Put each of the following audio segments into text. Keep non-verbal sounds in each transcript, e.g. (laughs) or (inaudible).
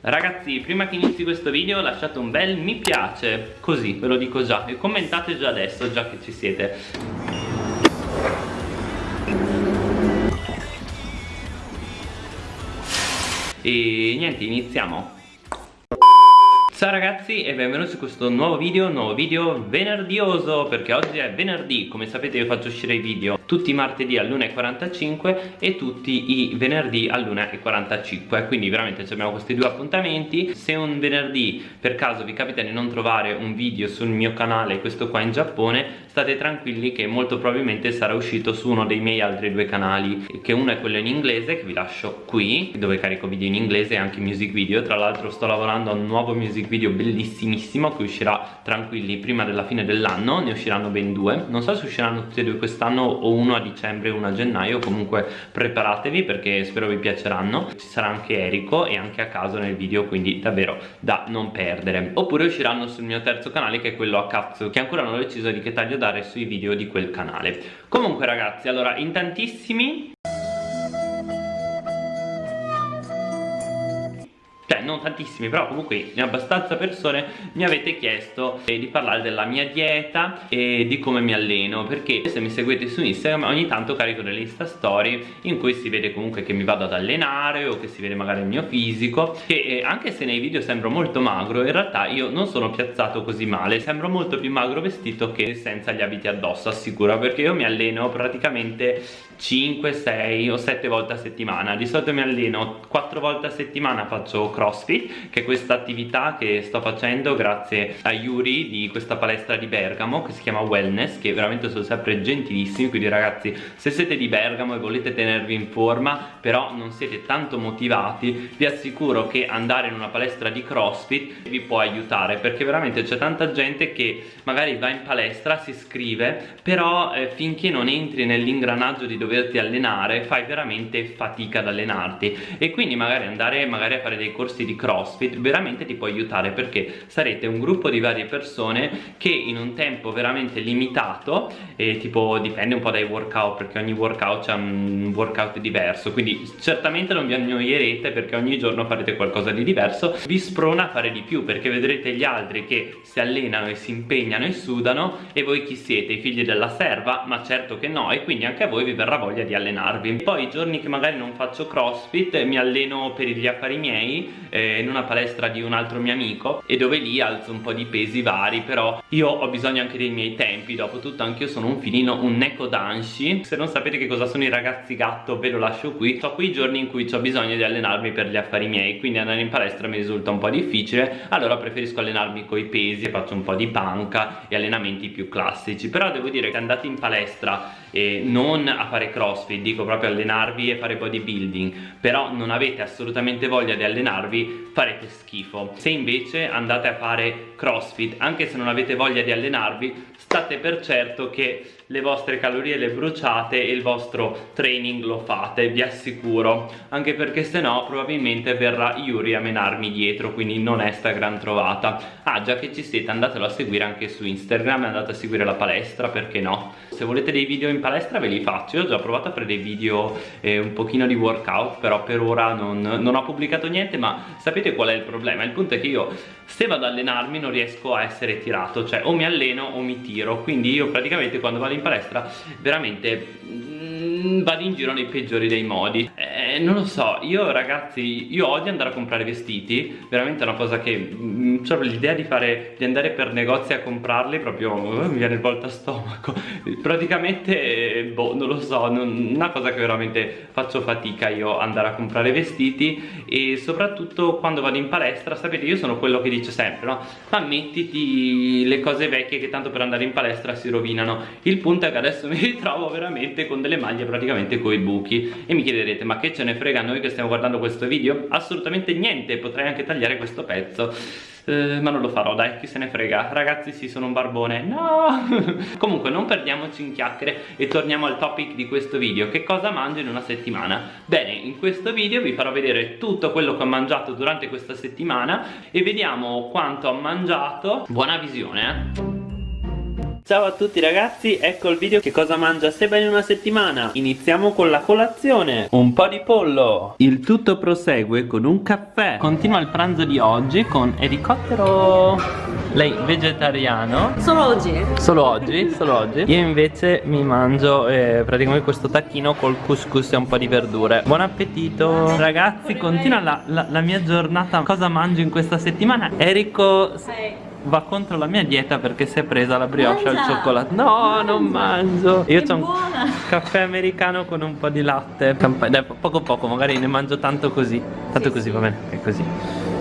Ragazzi, prima che inizi questo video lasciate un bel mi piace, così, ve lo dico già, e commentate già adesso, già che ci siete. E niente, iniziamo. Ciao ragazzi e benvenuti su questo nuovo video, nuovo video venerdioso perché oggi è venerdì, come sapete io faccio uscire i video tutti i martedì all'1.45 e tutti i venerdì all'1.45 quindi veramente abbiamo questi due appuntamenti. Se un venerdì per caso vi capita di non trovare un video sul mio canale, questo qua in Giappone state tranquilli che molto probabilmente sarà uscito su uno dei miei altri due canali che uno è quello in inglese che vi lascio qui dove carico video in inglese e anche music video. Tra l'altro sto lavorando a un nuovo music video bellissimissimo che uscirà tranquilli prima della fine dell'anno. Ne usciranno ben due. Non so se usciranno tutti e due quest'anno o uno a dicembre e uno a gennaio comunque preparatevi perché spero vi piaceranno. Ci sarà anche Erico e anche a caso nel video quindi davvero da non perdere. Oppure usciranno sul mio terzo canale che è quello a cazzo che ancora non ho deciso di che taglio dare sui video di quel canale. Comunque ragazzi allora in tantissimi non tantissimi però comunque abbastanza persone mi avete chiesto eh, di parlare della mia dieta e di come mi alleno perché se mi seguite su Instagram ogni tanto carico delle insta story in cui si vede comunque che mi vado ad allenare o che si vede magari il mio fisico che eh, anche se nei video sembro molto magro in realtà io non sono piazzato così male sembro molto più magro vestito che senza gli abiti addosso assicuro perché io mi alleno praticamente 5, 6 o 7 volte a settimana. Di solito mi alleno 4 volte a settimana faccio crossfit che è questa attività che sto facendo grazie a Yuri di questa palestra di Bergamo che si chiama Wellness che veramente sono sempre gentilissimi. Quindi ragazzi se siete di Bergamo e volete tenervi in forma però non siete tanto motivati vi assicuro che andare in una palestra di crossfit vi può aiutare perché veramente c'è tanta gente che magari va in palestra si iscrive però eh, finché non entri nell'ingranaggio di dove doverti allenare fai veramente fatica ad allenarti e quindi magari andare magari a fare dei corsi di crossfit veramente ti può aiutare perché sarete un gruppo di varie persone che in un tempo veramente limitato e tipo dipende un po' dai workout perché ogni workout ha un workout diverso quindi certamente non vi annoierete perché ogni giorno farete qualcosa di diverso vi sprona a fare di più perché vedrete gli altri che si allenano e si impegnano e sudano e voi chi siete? I figli della serva? ma certo che no e quindi anche a voi vi verrà voglia di allenarvi. Poi i giorni che magari non faccio crossfit mi alleno per gli affari miei eh, in una palestra di un altro mio amico e dove lì alzo un po' di pesi vari però io ho bisogno anche dei miei tempi. Dopo tutto anche io sono un filino un neko danshi. Se non sapete che cosa sono i ragazzi gatto ve lo lascio qui. So quei giorni in cui ho bisogno di allenarmi per gli affari miei quindi andare in palestra mi risulta un po' difficile. Allora preferisco allenarmi coi pesi e faccio un po' di panca e allenamenti più classici. Però devo dire che andate in palestra e non a fare crossfit dico proprio allenarvi e fare bodybuilding però non avete assolutamente voglia di allenarvi farete schifo. Se invece andate a fare crossfit anche se non avete voglia di allenarvi state per certo che le vostre calorie le bruciate e il vostro training lo fate vi assicuro. Anche perché se no probabilmente verrà Yuri a menarmi dietro quindi non è sta gran trovata. Ah già che ci siete andatelo a seguire anche su Instagram andate a seguire la palestra perché no? Se volete dei video in palestra ve li faccio. Io ho già provato a fare dei video eh, un pochino di workout però per ora non, non ho pubblicato niente ma sapete qual è il problema? Il punto è che io se vado ad allenarmi non riesco a essere tirato cioè o mi alleno o mi tiro. Quindi io praticamente quando vado in palestra veramente mm, vado in giro nei peggiori dei modi. Eh, non lo so io ragazzi io odio andare a comprare vestiti veramente è una cosa che cioè l'idea di fare di andare per negozi a comprarli proprio uh, mi viene il volta stomaco. (laughs) Praticamente boh non lo so non, una cosa che veramente faccio fatica io andare a comprare vestiti e soprattutto quando vado in palestra sapete io sono quello che dice sempre no? Ma mettiti le cose vecchie che tanto per andare in palestra si rovinano. Il punto è che adesso (laughs) mi ritrovo veramente con delle maglie praticamente coi buchi e mi chiederete ma che ce ne frega a noi che stiamo guardando questo video? assolutamente niente potrei anche tagliare questo pezzo. Eh, ma non lo farò dai chi se ne frega. Ragazzi sì sono un barbone. No! (laughs) Comunque non perdiamoci in chiacchiere e torniamo al topic di questo video. Che cosa mangio in una settimana? Bene in questo video vi farò vedere tutto quello che ho mangiato durante questa settimana e vediamo quanto ho mangiato. Buona visione eh Ciao a tutti ragazzi, ecco il video che cosa mangia Seba in una settimana. Iniziamo con la colazione. Un po' di pollo. Il tutto prosegue con un caffè. Continua il pranzo di oggi con elicottero Lei vegetariano. Solo oggi? Solo oggi, solo oggi. Io invece mi mangio eh, praticamente questo tacchino col couscous e un po' di verdure. Buon appetito. Ragazzi, continua la, la, la mia giornata. Cosa mangio in questa settimana? Erico... Sei va contro la mia dieta perché si è presa la brioche al cioccolato. No, non mangio. Io ho un caffè americano con un po' di latte. Dai, Poco poco, magari ne mangio tanto così. Tanto così, va bene, è così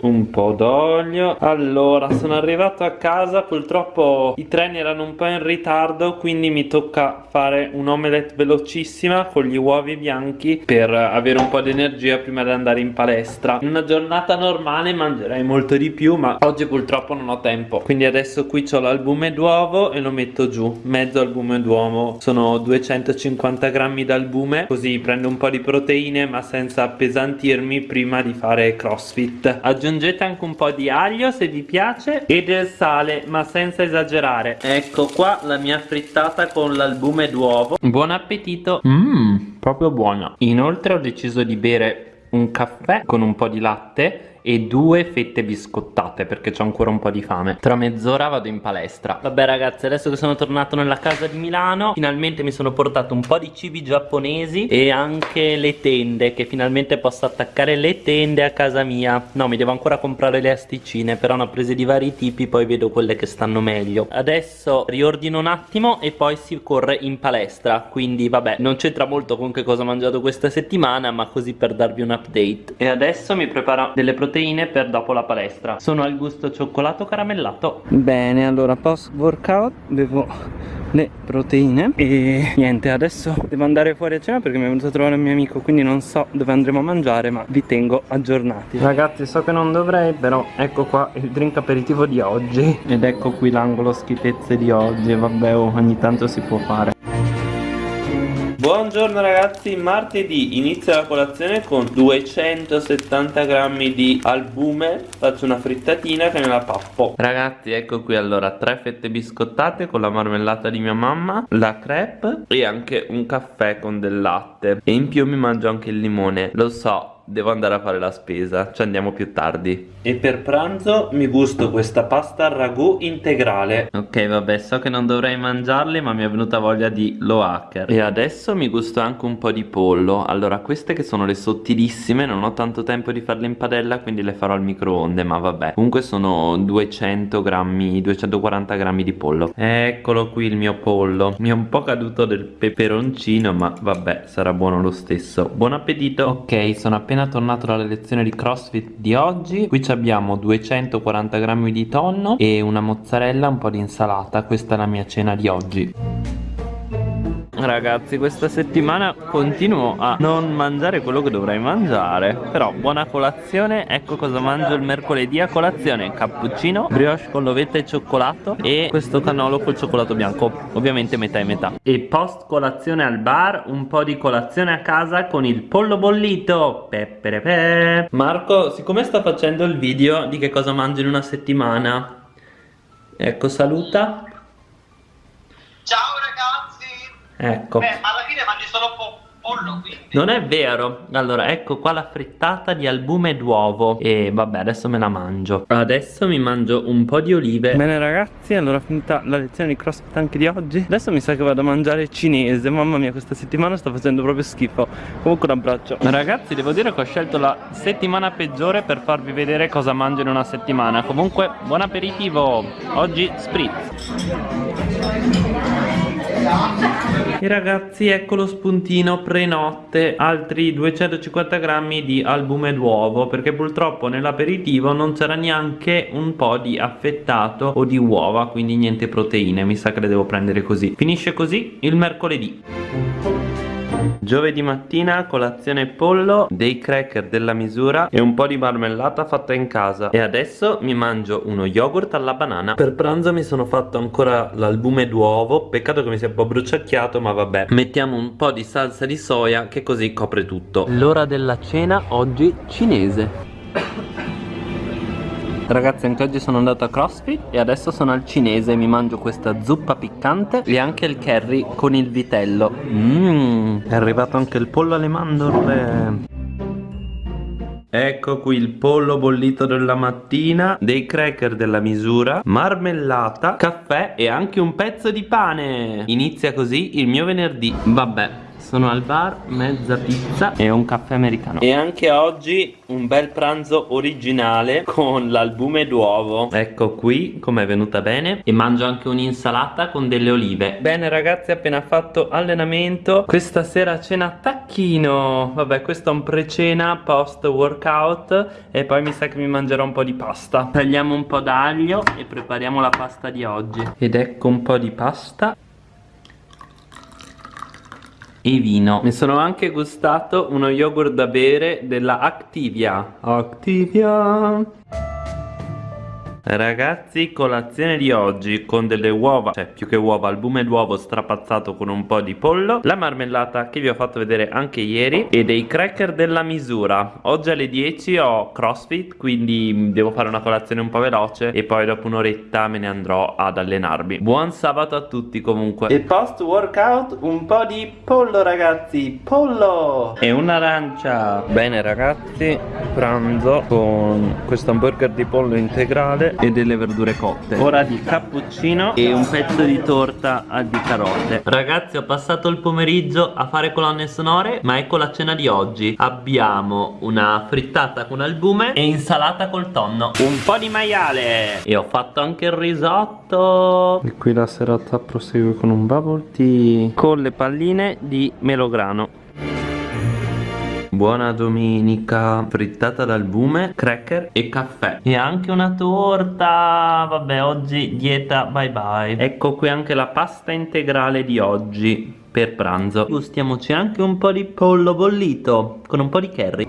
un po' d'olio. Allora sono arrivato a casa. Purtroppo i treni erano un po' in ritardo Quindi mi tocca fare un omelette velocissima Con gli uovi bianchi Per avere un po' di energia prima di andare in palestra. In una giornata normale mangerei molto di più Ma oggi purtroppo non ho tempo. Quindi adesso qui ho l'albume d'uovo E lo metto giù. Mezzo albume d'uovo. Sono 250 grammi d'albume Così prendo un po' di proteine Ma senza appesantirmi prima di fare crossfit aggiungete anche un po' di aglio se vi piace e del sale ma senza esagerare. Ecco qua la mia frittata con l'albume d'uovo. Buon appetito. Mmm proprio buona. Inoltre ho deciso di bere un caffè con un po' di latte e due fette biscottate perché ho ancora un po' di fame. Tra mezz'ora vado in palestra. Vabbè ragazzi adesso che sono tornato nella casa di Milano Finalmente mi sono portato un po' di cibi giapponesi E anche le tende Che finalmente posso attaccare le tende a casa mia. No mi devo ancora comprare le asticine Però ne ho prese di vari tipi Poi vedo quelle che stanno meglio. Adesso riordino un attimo E poi si corre in palestra. Quindi vabbè non c'entra molto con che cosa ho mangiato questa settimana Ma così per darvi un update. E adesso mi preparo delle proteine proteine per dopo la palestra. Sono al gusto cioccolato caramellato. Bene allora post workout bevo le proteine. E niente adesso devo andare fuori a cena perché mi è venuto a trovare un mio amico Quindi non so dove andremo a mangiare ma vi tengo aggiornati. Ragazzi so che non dovrei però ecco qua il drink aperitivo di oggi. Ed ecco qui l'angolo schifezze di oggi Vabbè oh, ogni tanto si può fare Buongiorno ragazzi, martedì inizia la colazione con 270 grammi di albume. Faccio una frittatina che me la pappo. Ragazzi ecco qui allora tre fette biscottate con la marmellata di mia mamma La crepe e anche un caffè con del latte. E in più mi mangio anche il limone. Lo so devo andare a fare la spesa Ci andiamo più tardi. E per pranzo mi gusto questa pasta al ragù integrale. Ok vabbè so che non dovrei mangiarli ma mi è venuta voglia di lo hacker. E adesso mi gusto anche un po' di pollo. Allora queste che sono le sottilissime Non ho tanto tempo di farle in padella quindi le farò al microonde Ma vabbè. Comunque sono 200 grammi 240 grammi di pollo. Eccolo qui il mio pollo. Mi è un po' caduto del peperoncino ma vabbè sarà buono lo stesso. Buon appetito! Ok sono appena appena tornato dalle lezioni di crossfit di oggi Qui abbiamo 240 grammi di tonno e una mozzarella, un po' di insalata. Questa è la mia cena di oggi Ragazzi questa settimana continuo a non mangiare quello che dovrei mangiare. Però buona colazione. Ecco cosa mangio il mercoledì a colazione. Cappuccino, brioche con l'ovetta e cioccolato E questo cannolo col cioccolato bianco. Ovviamente metà e metà. E post colazione al bar Un po' di colazione a casa con il pollo bollito. Peperepe Marco siccome sta facendo il video di che cosa mangio in una settimana Ecco saluta Ecco. Beh, ma alla fine mangi solo po pollo, quindi. Non è vero. Allora, ecco qua la frittata di albume d'uovo. E vabbè, adesso me la mangio. Adesso mi mangio un po' di olive. Bene ragazzi, allora finita la lezione di crossfit anche di oggi. Adesso mi sa che vado a mangiare cinese. Mamma mia, questa settimana sta facendo proprio schifo. Comunque un abbraccio. Ragazzi, devo dire che ho scelto la settimana peggiore per farvi vedere cosa mangio in una settimana. Comunque, buon aperitivo. Oggi spritz. E ragazzi ecco lo spuntino prenotte Altri 250 grammi di albume d'uovo Perché purtroppo nell'aperitivo non c'era neanche un po' di affettato o di uova Quindi niente proteine Mi sa che le devo prendere così. Finisce così il mercoledì Giovedì mattina colazione pollo, dei cracker della misura e un po' di marmellata fatta in casa. E adesso mi mangio uno yogurt alla banana. Per pranzo mi sono fatto ancora l'albume d'uovo. Peccato che mi sia un po' bruciacchiato ma vabbè. Mettiamo un po' di salsa di soia che così copre tutto. L'ora della cena oggi cinese Ragazzi anche oggi sono andato a CrossFit e adesso sono al cinese Mi mangio questa zuppa piccante e anche il curry con il vitello Mmm, è arrivato anche il pollo alle mandorle Ecco qui il pollo bollito della mattina, dei cracker della misura, marmellata, caffè e anche un pezzo di pane. Inizia così il mio venerdì. Vabbè, sono al bar, mezza pizza e un caffè americano. E anche oggi un bel pranzo originale con l'albume d'uovo. Ecco qui com'è venuta bene. E mangio anche un'insalata con delle olive. Bene ragazzi appena fatto allenamento Questa sera cena tacchino. Vabbè questo è un pre-cena post workout E poi mi sa che mi mangerò un po' di pasta. Tagliamo un po' d'aglio e prepariamo la pasta di oggi. Ed ecco un po' di pasta e vino. Mi sono anche gustato uno yogurt da bere della Activia. Activia Ragazzi colazione di oggi con delle uova Cioè più che uova albume d'uovo strapazzato con un po' di pollo La marmellata che vi ho fatto vedere anche ieri E dei cracker della misura. Oggi alle 10 ho crossfit Quindi devo fare una colazione un po' veloce E poi dopo un'oretta me ne andrò ad allenarmi. Buon sabato a tutti comunque. E post workout un po' di pollo ragazzi Pollo! E un'arancia. Bene ragazzi Pranzo con questo hamburger di pollo integrale e delle verdure cotte. Ora di cappuccino e un pezzo di torta di carote. Ragazzi ho passato il pomeriggio a fare colonne sonore Ma ecco la cena di oggi. Abbiamo una frittata con albume e insalata col tonno. Un po' di maiale. E ho fatto anche il risotto. E qui la serata prosegue con un bubble tea. Con le palline di melograno Buona domenica Frittata d'albume, cracker e caffè. E anche una torta. Vabbè oggi dieta bye bye. Ecco qui anche la pasta integrale di oggi Per pranzo. Gustiamoci anche un po' di pollo bollito Con un po' di curry.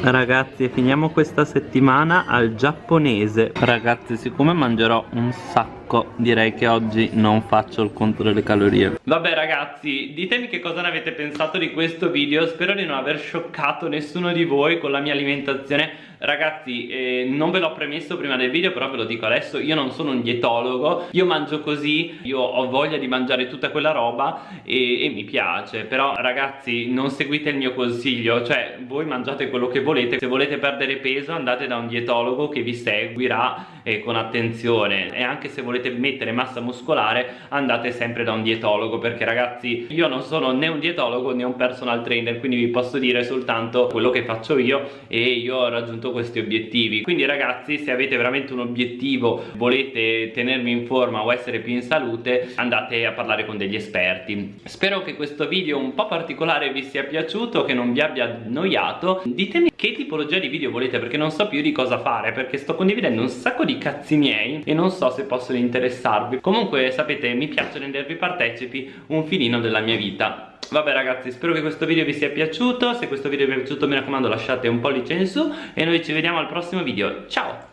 Ragazzi finiamo questa settimana al giapponese. Ragazzi siccome mangerò un sacco direi che oggi non faccio il conto delle calorie. Vabbè ragazzi ditemi che cosa ne avete pensato di questo video. Spero di non aver scioccato nessuno di voi con la mia alimentazione. Ragazzi eh, non ve l'ho premesso prima del video però ve lo dico adesso. Io non sono un dietologo. Io mangio così Io ho voglia di mangiare tutta quella roba e, e mi piace. Però ragazzi non seguite il mio consiglio. Cioè voi mangiate quello che volete. Se volete perdere peso andate da un dietologo che vi seguirà eh, con attenzione. E anche se volete mettere massa muscolare andate sempre da un dietologo Perché ragazzi io non sono né un dietologo né un personal trainer Quindi vi posso dire soltanto quello che faccio io E io ho raggiunto questi obiettivi. Quindi ragazzi se avete veramente un obiettivo volete tenermi in forma o essere più in salute andate a parlare con degli esperti. Spero che questo video un po' particolare vi sia piaciuto che non vi abbia annoiato. Ditemi che tipologia di video volete perché non so più di cosa fare perché sto condividendo un sacco di cazzi miei e non so se possono interessarvi. Comunque sapete mi piace rendervi partecipi un filino della mia vita. Vabbè ragazzi spero che questo video vi sia piaciuto. Se questo video vi è piaciuto mi raccomando lasciate un pollice in su E noi ci vediamo al prossimo video. Ciao